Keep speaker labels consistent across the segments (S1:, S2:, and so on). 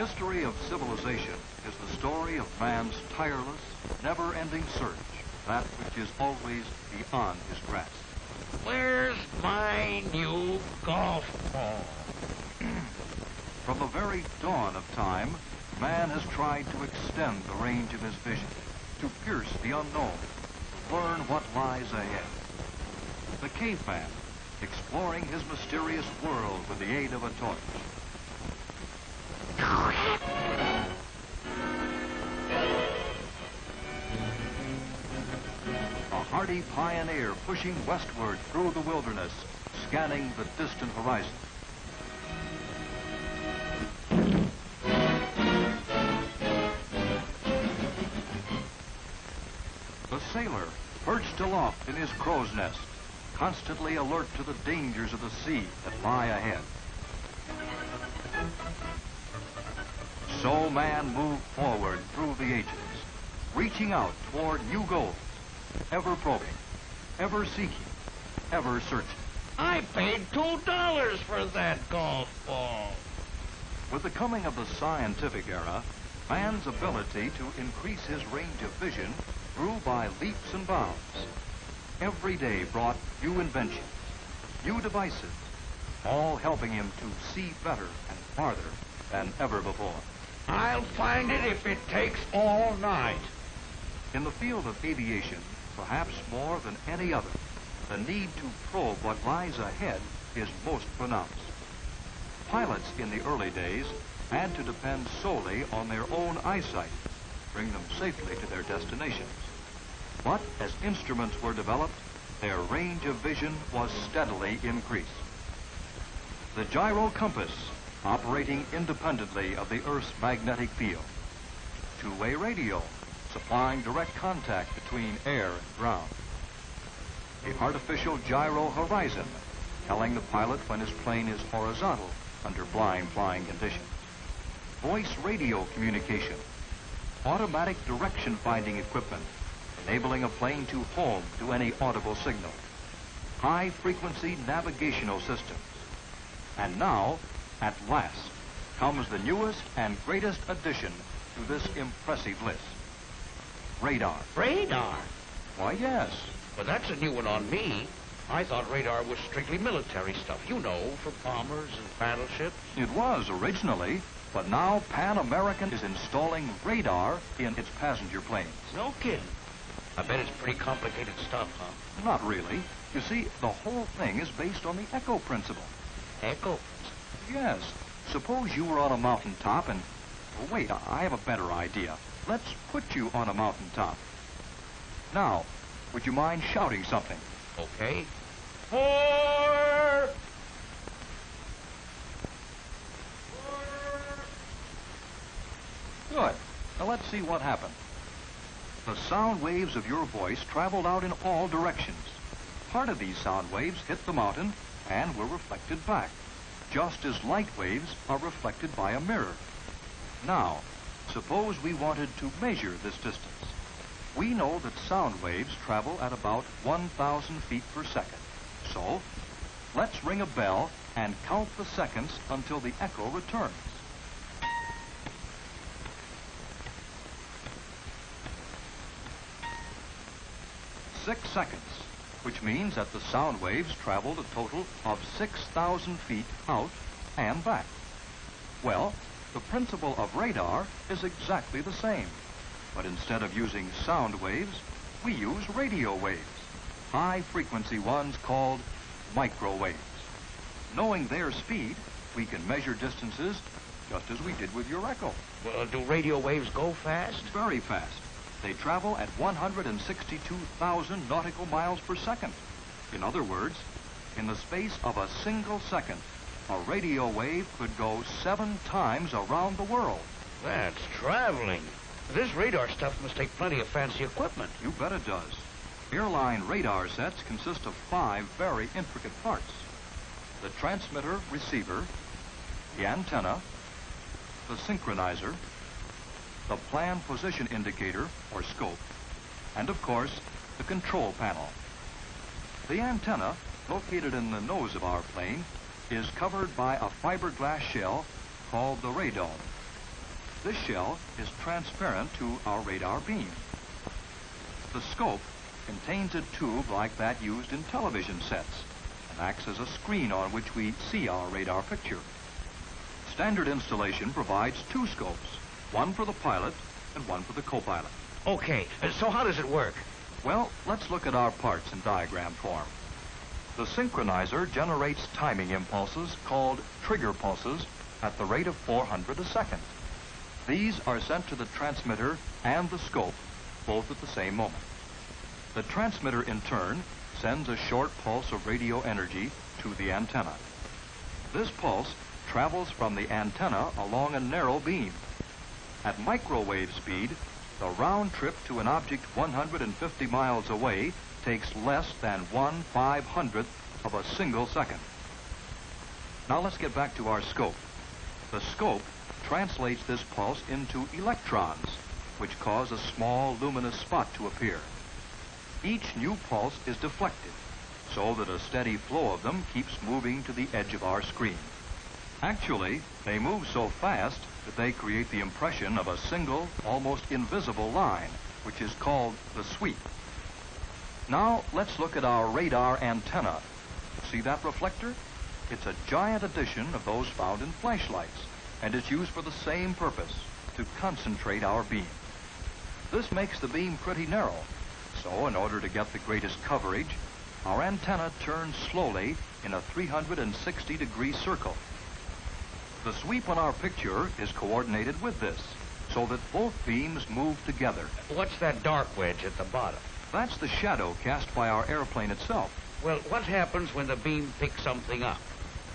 S1: The history of civilization is the story of man's tireless, never-ending search, that which is always beyond his grasp.
S2: Where's my new golf ball?
S1: From the very dawn of time, man has tried to extend the range of his vision, to pierce the unknown, to learn what lies ahead. The caveman, exploring his mysterious world with the aid of a torch. Hardy pioneer pushing westward through the wilderness, scanning the distant horizon. The sailor, perched aloft in his crow's nest, constantly alert to the dangers of the sea that lie ahead. So man moved forward through the ages, reaching out toward new goals, ever probing, ever seeking, ever searching.
S2: I paid two dollars for that golf ball.
S1: With the coming of the scientific era, man's ability to increase his range of vision grew by leaps and bounds. Every day brought new inventions, new devices, all helping him to see better and farther than ever before.
S2: I'll find it if it takes all night.
S1: In the field of aviation, perhaps more than any other, the need to probe what lies ahead is most pronounced. Pilots in the early days had to depend solely on their own eyesight, to bring them safely to their destinations. But as instruments were developed, their range of vision was steadily increased. The gyro compass, operating independently of the Earth's magnetic field. Two-way radio, supplying direct contact between air and ground. The artificial gyro horizon, telling the pilot when his plane is horizontal under blind flying conditions. Voice radio communication, automatic direction finding equipment, enabling a plane to home to any audible signal. High frequency navigational systems. And now, at last, comes the newest and greatest addition to this impressive list. Radar.
S2: Radar?
S1: Why, yes.
S2: Well, that's a new one on me. I thought radar was strictly military stuff, you know, for bombers and battleships.
S1: It was originally, but now Pan American is installing radar in its passenger planes.
S2: No kidding. I bet it's pretty complicated stuff, huh?
S1: Not really. You see, the whole thing is based on the echo principle.
S2: Echo?
S1: Yes. Suppose you were on a mountaintop and... Oh, wait, I have a better idea. Let's put you on a mountaintop. Now, would you mind shouting something?
S2: Okay. Fore!
S1: Good. Now let's see what happened. The sound waves of your voice traveled out in all directions. Part of these sound waves hit the mountain and were reflected back, just as light waves are reflected by a mirror. Now, suppose we wanted to measure this distance. We know that sound waves travel at about 1,000 feet per second. So, let's ring a bell and count the seconds until the echo returns. Six seconds, which means that the sound waves traveled a total of 6,000 feet out and back. Well, the principle of radar is exactly the same. But instead of using sound waves, we use radio waves, high-frequency ones called microwaves. Knowing their speed, we can measure distances just as we did with your echo.
S2: Well, do radio waves go fast?
S1: Very fast. They travel at 162,000 nautical miles per second. In other words, in the space of a single second, a radio wave could go seven times around the world.
S2: That's traveling. This radar stuff must take plenty of fancy equipment.
S1: You bet it does. Airline radar sets consist of five very intricate parts. The transmitter receiver, the antenna, the synchronizer, the plan position indicator, or scope, and of course, the control panel. The antenna, located in the nose of our plane, is covered by a fiberglass shell called the radome. This shell is transparent to our radar beam. The scope contains a tube like that used in television sets and acts as a screen on which we see our radar picture. Standard installation provides two scopes, one for the pilot and one for the co-pilot.
S2: Okay, so how does it work?
S1: Well, let's look at our parts in diagram form. The synchronizer generates timing impulses called trigger pulses at the rate of 400 a second. These are sent to the transmitter and the scope, both at the same moment. The transmitter, in turn, sends a short pulse of radio energy to the antenna. This pulse travels from the antenna along a narrow beam. At microwave speed, the round trip to an object 150 miles away takes less than one five hundredth of a single second. Now let's get back to our scope. The scope translates this pulse into electrons, which cause a small luminous spot to appear. Each new pulse is deflected, so that a steady flow of them keeps moving to the edge of our screen. Actually, they move so fast that they create the impression of a single, almost invisible line, which is called the sweep. Now, let's look at our radar antenna. See that reflector? It's a giant addition of those found in flashlights, and it's used for the same purpose, to concentrate our beam. This makes the beam pretty narrow, so in order to get the greatest coverage, our antenna turns slowly in a 360 degree circle. The sweep on our picture is coordinated with this, so that both beams move together.
S2: What's that dark wedge at the bottom?
S1: That's the shadow cast by our airplane itself.
S2: Well, what happens when the beam picks something up?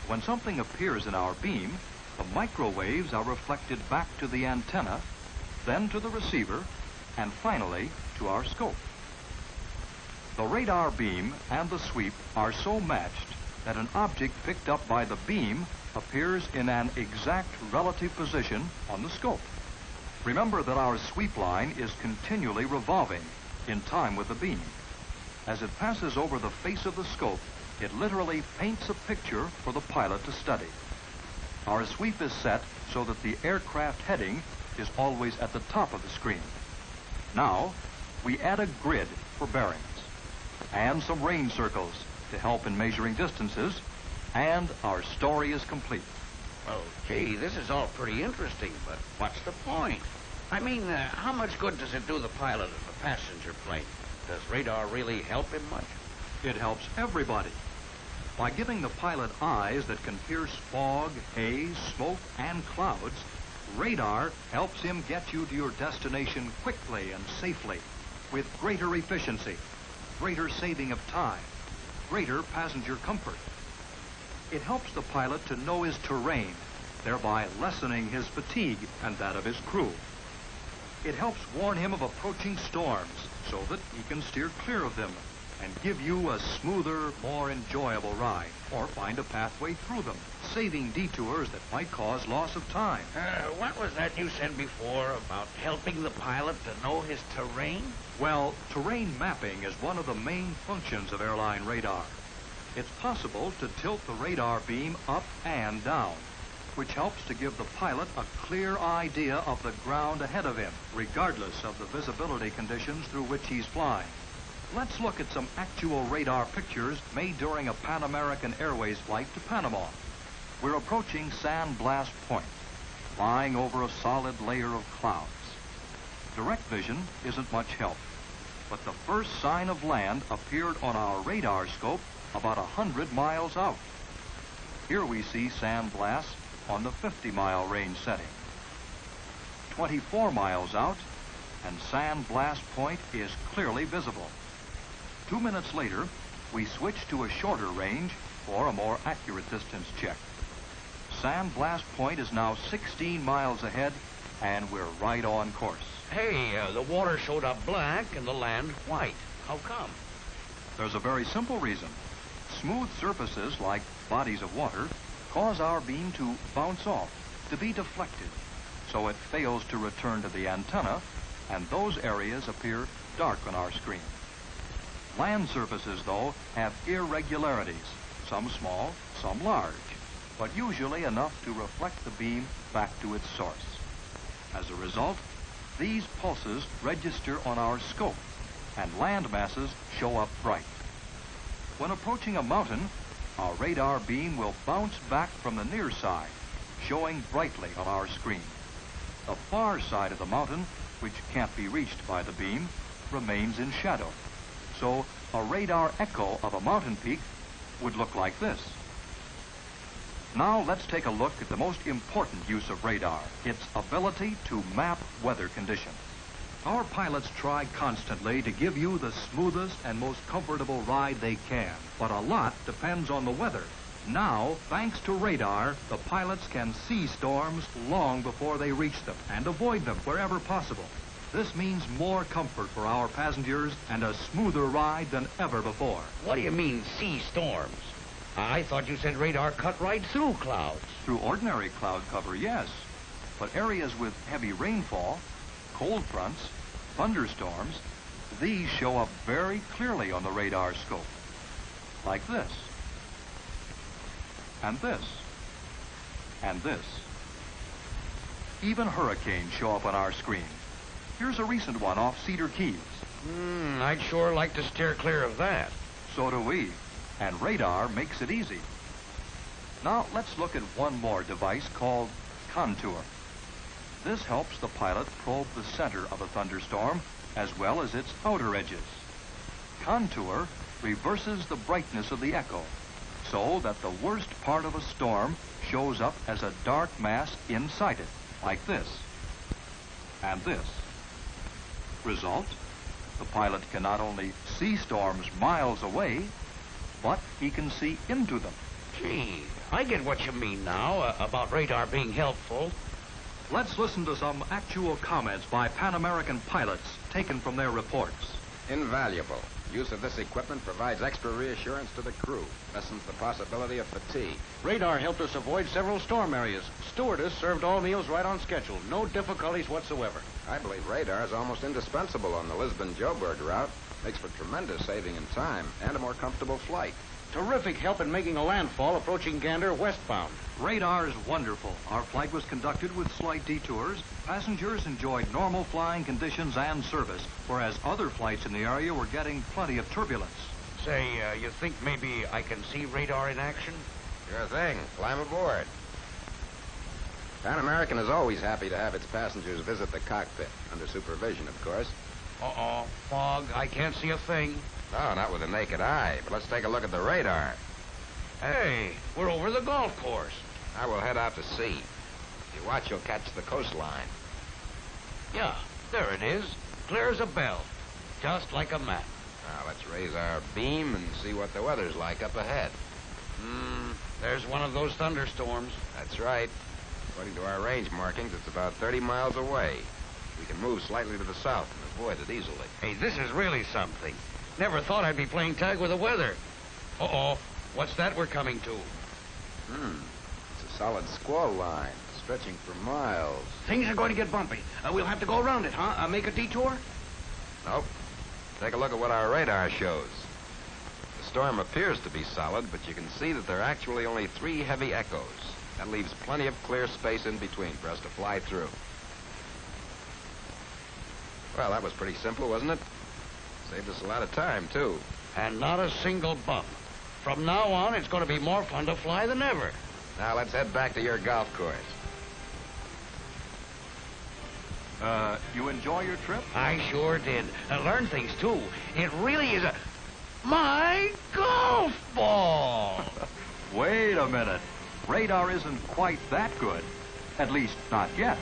S1: When something appears in our beam, the microwaves are reflected back to the antenna, then to the receiver, and finally to our scope. The radar beam and the sweep are so matched that an object picked up by the beam appears in an exact relative position on the scope. Remember that our sweep line is continually revolving in time with the beam. As it passes over the face of the scope, it literally paints a picture for the pilot to study. Our sweep is set so that the aircraft heading is always at the top of the screen. Now, we add a grid for bearings and some range circles to help in measuring distances, and our story is complete.
S2: Well, gee, this is all pretty interesting, but what's the point? I mean, uh, how much good does it do the pilot of a passenger plane? Does radar really help him much?
S1: It helps everybody. By giving the pilot eyes that can pierce fog, haze, smoke, and clouds, radar helps him get you to your destination quickly and safely with greater efficiency, greater saving of time, greater passenger comfort. It helps the pilot to know his terrain, thereby lessening his fatigue and that of his crew. It helps warn him of approaching storms so that he can steer clear of them and give you a smoother, more enjoyable ride, or find a pathway through them, saving detours that might cause loss of time.
S2: Uh, what was that you said before about helping the pilot to know his terrain?
S1: Well, terrain mapping is one of the main functions of airline radar. It's possible to tilt the radar beam up and down, which helps to give the pilot a clear idea of the ground ahead of him, regardless of the visibility conditions through which he's flying. Let's look at some actual radar pictures made during a Pan American Airways flight to Panama. We're approaching San Blas Point, flying over a solid layer of clouds. Direct vision isn't much help, but the first sign of land appeared on our radar scope about a hundred miles out. Here we see San Blas on the 50-mile range setting. 24 miles out, and San Blas Point is clearly visible. Two minutes later, we switch to a shorter range for a more accurate distance check. San Blas Point is now 16 miles ahead, and we're right on course.
S2: Hey, uh, the water showed up black and the land white. How come?
S1: There's a very simple reason. Smooth surfaces, like bodies of water, cause our beam to bounce off, to be deflected, so it fails to return to the antenna, and those areas appear dark on our screen. Land surfaces, though, have irregularities, some small, some large, but usually enough to reflect the beam back to its source. As a result, these pulses register on our scope, and land masses show up bright. When approaching a mountain, our radar beam will bounce back from the near side, showing brightly on our screen. The far side of the mountain, which can't be reached by the beam, remains in shadow. So a radar echo of a mountain peak would look like this. Now let's take a look at the most important use of radar, its ability to map weather conditions. Our pilots try constantly to give you the smoothest and most comfortable ride they can, but a lot depends on the weather. Now, thanks to radar, the pilots can see storms long before they reach them and avoid them wherever possible. This means more comfort for our passengers and a smoother ride than ever before.
S2: What do you mean, see storms? I thought you said radar cut right through clouds.
S1: Through ordinary cloud cover, yes. But areas with heavy rainfall, cold fronts, thunderstorms, these show up very clearly on the radar scope. Like this. And this. And this. Even hurricanes show up on our screen. Here's a recent one off Cedar Keys.
S2: Hmm, I'd sure like to steer clear of that.
S1: So do we. And radar makes it easy. Now let's look at one more device called Contour. This helps the pilot probe the center of a thunderstorm as well as its outer edges. Contour reverses the brightness of the echo so that the worst part of a storm shows up as a dark mass inside it, like this and this. Result, the pilot can not only see storms miles away, but he can see into them.
S2: Gee, I get what you mean now uh, about radar being helpful.
S1: Let's listen to some actual comments by Pan American pilots taken from their reports.
S3: Invaluable. Use of this equipment provides extra reassurance to the crew, lessens the possibility of fatigue.
S4: Radar helped us avoid several storm areas. Stewardess served all meals right on schedule. No difficulties whatsoever.
S3: I believe radar is almost indispensable on the Lisbon-Joburg route. Makes for tremendous saving in time and a more comfortable flight.
S4: Terrific help in making a landfall approaching Gander westbound.
S1: Radar is wonderful. Our flight was conducted with slight detours. Passengers enjoyed normal flying conditions and service, whereas other flights in the area were getting plenty of turbulence.
S2: Say, uh, you think maybe I can see radar in action?
S3: Sure thing. Climb aboard. Pan American is always happy to have its passengers visit the cockpit, under supervision, of course.
S2: Uh-oh, fog. I can't see a thing.
S3: No, not with the naked eye, but let's take a look at the radar.
S2: Hey, we're over the golf course.
S3: I will head out to sea. If you watch, you'll catch the coastline.
S2: Yeah, there it is. Clear as a bell. Just like a map.
S3: Now, let's raise our beam and see what the weather's like up ahead.
S2: Hmm, there's one of those thunderstorms.
S3: That's right. According to our range markings, it's about 30 miles away. We can move slightly to the south and avoid it easily.
S2: Hey, this is really something. Never thought I'd be playing tag with the weather. Uh-oh, what's that we're coming to?
S3: Hmm. It's a solid squall line, stretching for miles.
S2: Things are going to get bumpy. Uh, we'll have to go around it, huh? Uh, make a detour?
S3: Nope. Take a look at what our radar shows. The storm appears to be solid, but you can see that there are actually only three heavy echoes. That leaves plenty of clear space in between for us to fly through. Well, that was pretty simple, wasn't it? Saved us a lot of time, too.
S2: And not a single bump. From now on, it's going to be more fun to fly than ever.
S3: Now let's head back to your golf course.
S1: Uh, you enjoy your trip?
S2: I sure did. I learned things, too. It really is a... My golf ball!
S1: Wait a minute. Radar isn't quite that good. At least, not yet.